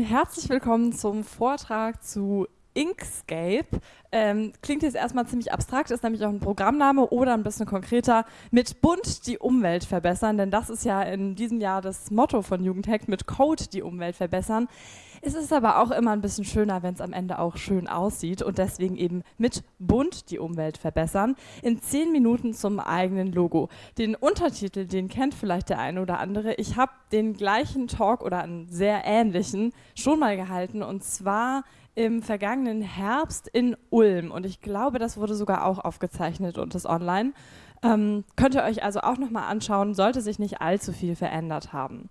Herzlich willkommen zum Vortrag zu Inkscape. Ähm, klingt jetzt erstmal ziemlich abstrakt, ist nämlich auch ein Programmname oder ein bisschen konkreter, mit Bunt die Umwelt verbessern, denn das ist ja in diesem Jahr das Motto von Jugendhack, mit Code die Umwelt verbessern. Es ist aber auch immer ein bisschen schöner, wenn es am Ende auch schön aussieht und deswegen eben mit Bunt die Umwelt verbessern. In zehn Minuten zum eigenen Logo. Den Untertitel, den kennt vielleicht der eine oder andere. Ich habe den gleichen Talk oder einen sehr ähnlichen schon mal gehalten und zwar im vergangenen Herbst in Ulm und ich glaube, das wurde sogar auch aufgezeichnet und ist online. Ähm, könnt ihr euch also auch nochmal anschauen, sollte sich nicht allzu viel verändert haben.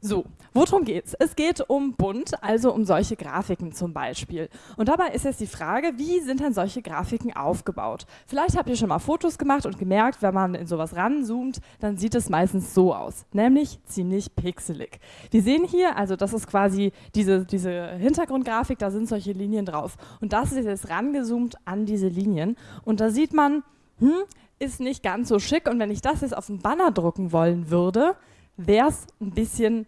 So, worum geht's? Es geht um bunt, also um solche Grafiken zum Beispiel. Und dabei ist jetzt die Frage, wie sind denn solche Grafiken aufgebaut? Vielleicht habt ihr schon mal Fotos gemacht und gemerkt, wenn man in sowas ranzoomt, dann sieht es meistens so aus, nämlich ziemlich pixelig. Wir sehen hier, also das ist quasi diese, diese Hintergrundgrafik, da sind solche Linien drauf. Und das ist jetzt rangezoomt an diese Linien. Und da sieht man, hm, ist nicht ganz so schick. Und wenn ich das jetzt auf einen Banner drucken wollen würde, wäre es ein bisschen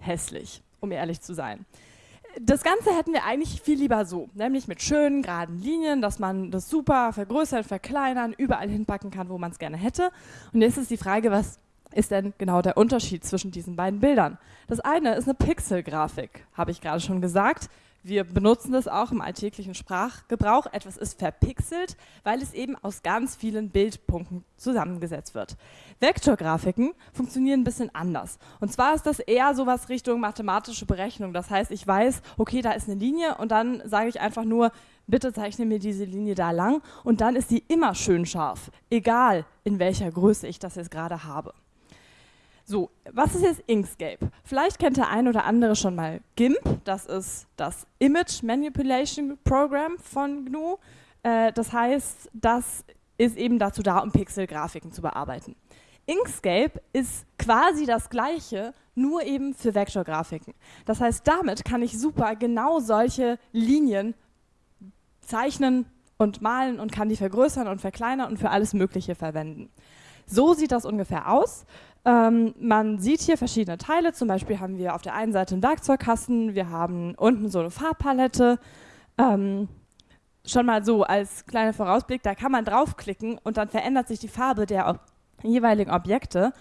hässlich, um ehrlich zu sein. Das Ganze hätten wir eigentlich viel lieber so, nämlich mit schönen, geraden Linien, dass man das super vergrößern, verkleinern, überall hinpacken kann, wo man es gerne hätte. Und jetzt ist die Frage, was ist denn genau der Unterschied zwischen diesen beiden Bildern? Das eine ist eine Pixelgrafik, habe ich gerade schon gesagt. Wir benutzen das auch im alltäglichen Sprachgebrauch. Etwas ist verpixelt, weil es eben aus ganz vielen Bildpunkten zusammengesetzt wird. Vektorgrafiken funktionieren ein bisschen anders. Und zwar ist das eher sowas Richtung mathematische Berechnung. Das heißt, ich weiß, okay, da ist eine Linie und dann sage ich einfach nur, bitte zeichne mir diese Linie da lang und dann ist die immer schön scharf, egal in welcher Größe ich das jetzt gerade habe. So, was ist jetzt Inkscape? Vielleicht kennt der ein oder andere schon mal GIMP, das ist das Image Manipulation Program von GNU. Äh, das heißt, das ist eben dazu da, um Pixelgrafiken zu bearbeiten. Inkscape ist quasi das gleiche, nur eben für Vektorgrafiken. Das heißt, damit kann ich super genau solche Linien zeichnen und malen und kann die vergrößern und verkleinern und für alles Mögliche verwenden. So sieht das ungefähr aus. Ähm, man sieht hier verschiedene Teile, zum Beispiel haben wir auf der einen Seite einen Werkzeugkasten, wir haben unten so eine Farbpalette. Ähm, schon mal so als kleiner Vorausblick, da kann man draufklicken und dann verändert sich die Farbe der jeweiligen Objekte.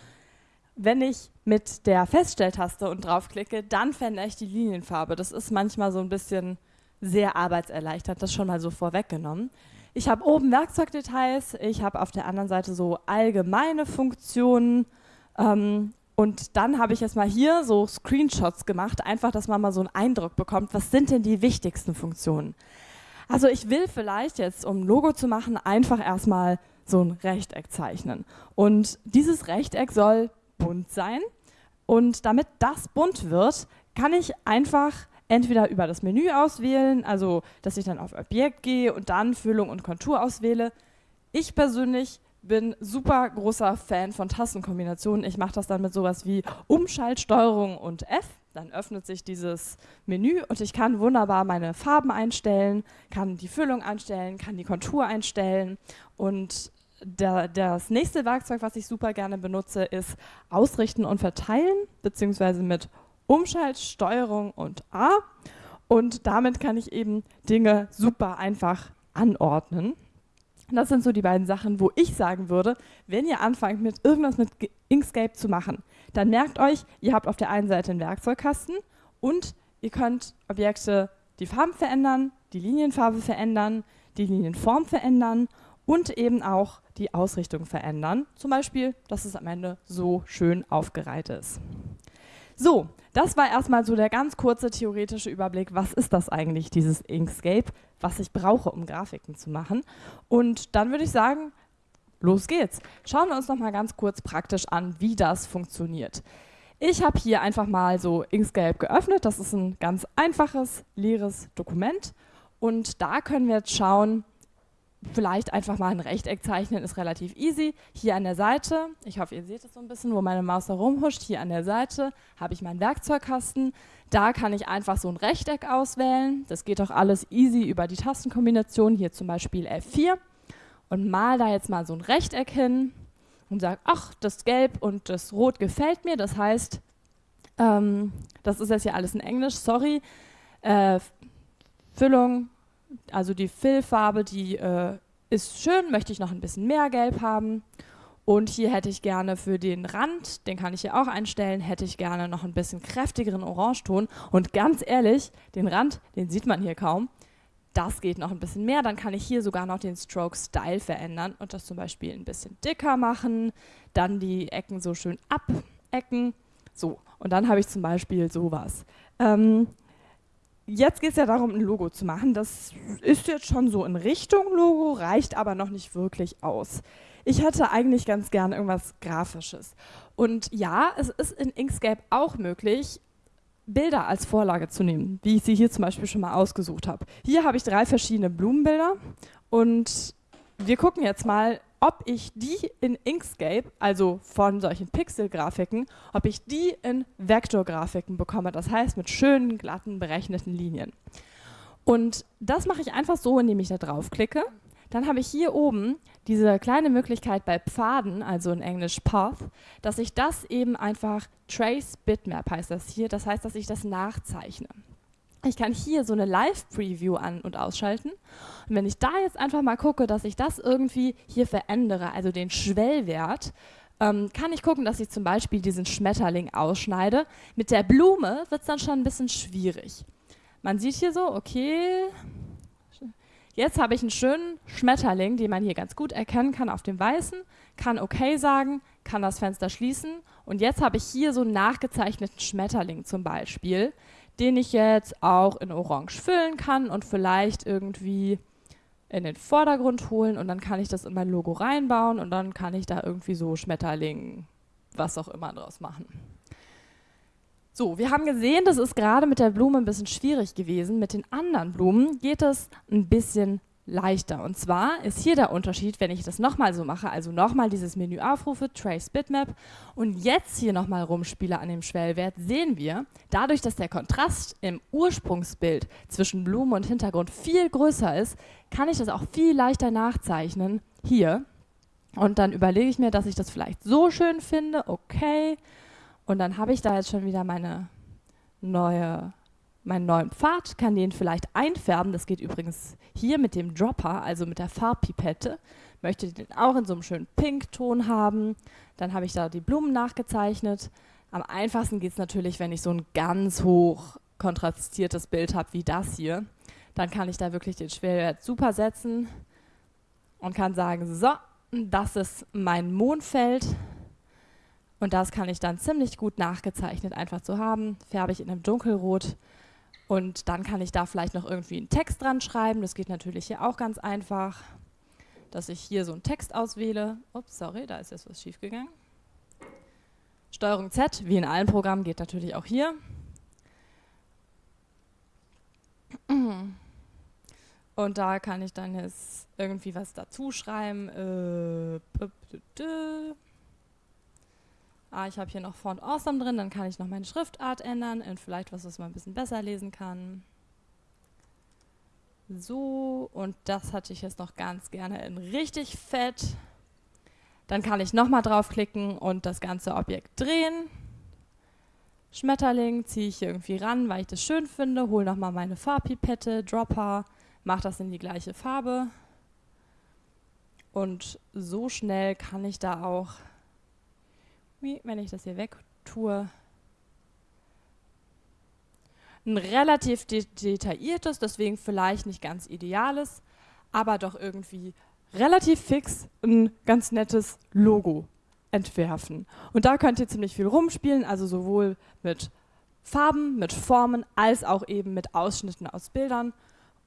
Wenn ich mit der Feststelltaste und draufklicke, dann verändere ich die Linienfarbe. Das ist manchmal so ein bisschen sehr arbeitserleichtert, das schon mal so vorweggenommen. Ich habe oben Werkzeugdetails, ich habe auf der anderen Seite so allgemeine Funktionen, ähm, und dann habe ich jetzt mal hier so Screenshots gemacht, einfach, dass man mal so einen Eindruck bekommt, was sind denn die wichtigsten Funktionen. Also ich will vielleicht jetzt, um ein Logo zu machen, einfach erstmal so ein Rechteck zeichnen. Und dieses Rechteck soll bunt sein. Und damit das bunt wird, kann ich einfach entweder über das Menü auswählen, also dass ich dann auf Objekt gehe und dann Füllung und Kontur auswähle. Ich persönlich bin super großer Fan von Tastenkombinationen. Ich mache das dann mit sowas wie Umschaltsteuerung und F. Dann öffnet sich dieses Menü und ich kann wunderbar meine Farben einstellen, kann die Füllung einstellen, kann die Kontur einstellen und der, das nächste Werkzeug, was ich super gerne benutze, ist Ausrichten und Verteilen, beziehungsweise mit Umschaltsteuerung und A. Und damit kann ich eben Dinge super einfach anordnen. Das sind so die beiden Sachen, wo ich sagen würde, wenn ihr anfangt mit irgendwas mit Inkscape zu machen, dann merkt euch, ihr habt auf der einen Seite einen Werkzeugkasten und ihr könnt Objekte die Farben verändern, die Linienfarbe verändern, die Linienform verändern und eben auch die Ausrichtung verändern. Zum Beispiel, dass es am Ende so schön aufgereiht ist. So, das war erstmal so der ganz kurze theoretische Überblick, was ist das eigentlich, dieses Inkscape, was ich brauche, um Grafiken zu machen. Und dann würde ich sagen, los geht's. Schauen wir uns noch mal ganz kurz praktisch an, wie das funktioniert. Ich habe hier einfach mal so Inkscape geöffnet. Das ist ein ganz einfaches, leeres Dokument. Und da können wir jetzt schauen, vielleicht einfach mal ein Rechteck zeichnen, ist relativ easy. Hier an der Seite, ich hoffe, ihr seht es so ein bisschen, wo meine Maus da rumhuscht, hier an der Seite habe ich meinen Werkzeugkasten. Da kann ich einfach so ein Rechteck auswählen. Das geht auch alles easy über die Tastenkombination, hier zum Beispiel F4. Und mal da jetzt mal so ein Rechteck hin und sage, ach, das Gelb und das Rot gefällt mir. Das heißt, Ähm, das ist jetzt hier alles in Englisch, sorry. Äh, Füllung, also die Füllfarbe, die äh, ist schön, möchte ich noch ein bisschen mehr Gelb haben. Und hier hätte ich gerne für den Rand, den kann ich hier auch einstellen, hätte ich gerne noch ein bisschen kräftigeren Orangeton. Und ganz ehrlich, den Rand, den sieht man hier kaum. Das geht noch ein bisschen mehr. Dann kann ich hier sogar noch den Stroke Style verändern und das zum Beispiel ein bisschen dicker machen. Dann die Ecken so schön abecken. So, und dann habe ich zum Beispiel sowas. Ähm, jetzt geht es ja darum, ein Logo zu machen. Das ist jetzt schon so in Richtung Logo, reicht aber noch nicht wirklich aus. Ich hätte eigentlich ganz gern irgendwas Grafisches. Und ja, es ist in Inkscape auch möglich, Bilder als Vorlage zu nehmen, wie ich sie hier zum Beispiel schon mal ausgesucht habe. Hier habe ich drei verschiedene Blumenbilder und wir gucken jetzt mal, ob ich die in Inkscape, also von solchen Pixel-Grafiken, ob ich die in Vektorgrafiken bekomme, das heißt mit schönen, glatten, berechneten Linien. Und das mache ich einfach so, indem ich da draufklicke dann habe ich hier oben diese kleine Möglichkeit bei Pfaden, also in Englisch Path, dass ich das eben einfach Trace Bitmap heißt das hier, das heißt, dass ich das nachzeichne. Ich kann hier so eine Live-Preview an- und ausschalten. Und wenn ich da jetzt einfach mal gucke, dass ich das irgendwie hier verändere, also den Schwellwert, ähm, kann ich gucken, dass ich zum Beispiel diesen Schmetterling ausschneide. Mit der Blume wird es dann schon ein bisschen schwierig. Man sieht hier so, okay, Jetzt habe ich einen schönen Schmetterling, den man hier ganz gut erkennen kann auf dem Weißen, kann OK sagen, kann das Fenster schließen und jetzt habe ich hier so einen nachgezeichneten Schmetterling zum Beispiel, den ich jetzt auch in Orange füllen kann und vielleicht irgendwie in den Vordergrund holen und dann kann ich das in mein Logo reinbauen und dann kann ich da irgendwie so Schmetterling, was auch immer draus machen. So, wir haben gesehen, das ist gerade mit der Blume ein bisschen schwierig gewesen. Mit den anderen Blumen geht es ein bisschen leichter. Und zwar ist hier der Unterschied, wenn ich das nochmal so mache, also nochmal dieses Menü aufrufe, Trace Bitmap. Und jetzt hier nochmal rumspiele an dem Schwellwert, sehen wir, dadurch, dass der Kontrast im Ursprungsbild zwischen Blume und Hintergrund viel größer ist, kann ich das auch viel leichter nachzeichnen. Hier. Und dann überlege ich mir, dass ich das vielleicht so schön finde, okay, und dann habe ich da jetzt schon wieder meine neue, meinen neuen Pfad, kann den vielleicht einfärben. Das geht übrigens hier mit dem Dropper, also mit der Farbpipette. Möchte den auch in so einem schönen Pinkton haben. Dann habe ich da die Blumen nachgezeichnet. Am einfachsten geht es natürlich, wenn ich so ein ganz hoch kontrastiertes Bild habe wie das hier. Dann kann ich da wirklich den Schwerwert super setzen und kann sagen, so, das ist mein Mondfeld und das kann ich dann ziemlich gut nachgezeichnet einfach zu haben. Färbe ich in einem Dunkelrot und dann kann ich da vielleicht noch irgendwie einen Text dran schreiben. Das geht natürlich hier auch ganz einfach, dass ich hier so einen Text auswähle. Ups, sorry, da ist jetzt was schiefgegangen. Steuerung Z, wie in allen Programmen, geht natürlich auch hier. Und da kann ich dann jetzt irgendwie was dazu schreiben. Äh, ah, ich habe hier noch Font Awesome drin, dann kann ich noch meine Schriftart ändern in vielleicht was, was man ein bisschen besser lesen kann. So, und das hatte ich jetzt noch ganz gerne in richtig fett. Dann kann ich nochmal draufklicken und das ganze Objekt drehen. Schmetterling ziehe ich hier irgendwie ran, weil ich das schön finde, hole nochmal meine Farbpipette, Dropper, mache das in die gleiche Farbe. Und so schnell kann ich da auch wenn ich das hier weg tue, ein relativ de detailliertes, deswegen vielleicht nicht ganz ideales, aber doch irgendwie relativ fix ein ganz nettes Logo entwerfen. Und da könnt ihr ziemlich viel rumspielen, also sowohl mit Farben, mit Formen, als auch eben mit Ausschnitten aus Bildern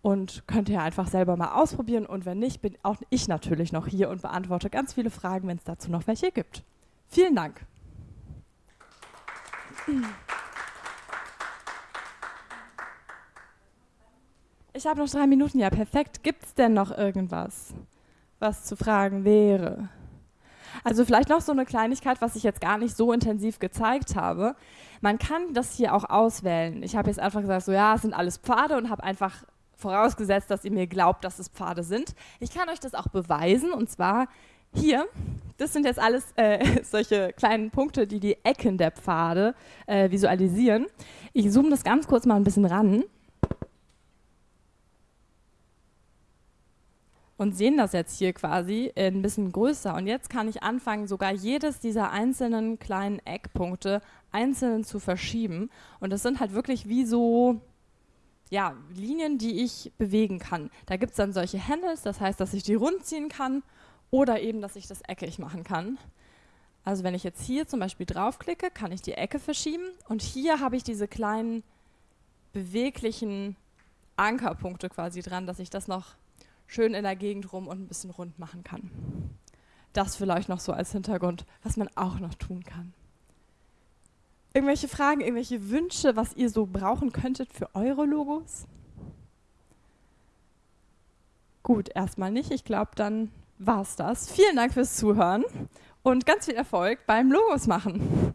und könnt ihr einfach selber mal ausprobieren und wenn nicht, bin auch ich natürlich noch hier und beantworte ganz viele Fragen, wenn es dazu noch welche gibt. Vielen Dank. Ich habe noch drei Minuten, ja perfekt. Gibt es denn noch irgendwas, was zu fragen wäre? Also vielleicht noch so eine Kleinigkeit, was ich jetzt gar nicht so intensiv gezeigt habe. Man kann das hier auch auswählen. Ich habe jetzt einfach gesagt, so ja, es sind alles Pfade und habe einfach vorausgesetzt, dass ihr mir glaubt, dass es Pfade sind. Ich kann euch das auch beweisen und zwar hier das sind jetzt alles äh, solche kleinen Punkte, die die Ecken der Pfade äh, visualisieren. Ich zoome das ganz kurz mal ein bisschen ran. Und sehen das jetzt hier quasi ein bisschen größer. Und jetzt kann ich anfangen, sogar jedes dieser einzelnen kleinen Eckpunkte einzeln zu verschieben. Und das sind halt wirklich wie so ja, Linien, die ich bewegen kann. Da gibt es dann solche Handles, das heißt, dass ich die rund ziehen kann oder eben, dass ich das eckig machen kann. Also wenn ich jetzt hier zum Beispiel draufklicke, kann ich die Ecke verschieben und hier habe ich diese kleinen beweglichen Ankerpunkte quasi dran, dass ich das noch schön in der Gegend rum und ein bisschen rund machen kann. Das vielleicht noch so als Hintergrund, was man auch noch tun kann. Irgendwelche Fragen, irgendwelche Wünsche, was ihr so brauchen könntet für eure Logos? Gut, erstmal nicht. Ich glaube, dann war's das. Vielen Dank fürs Zuhören und ganz viel Erfolg beim Logos machen.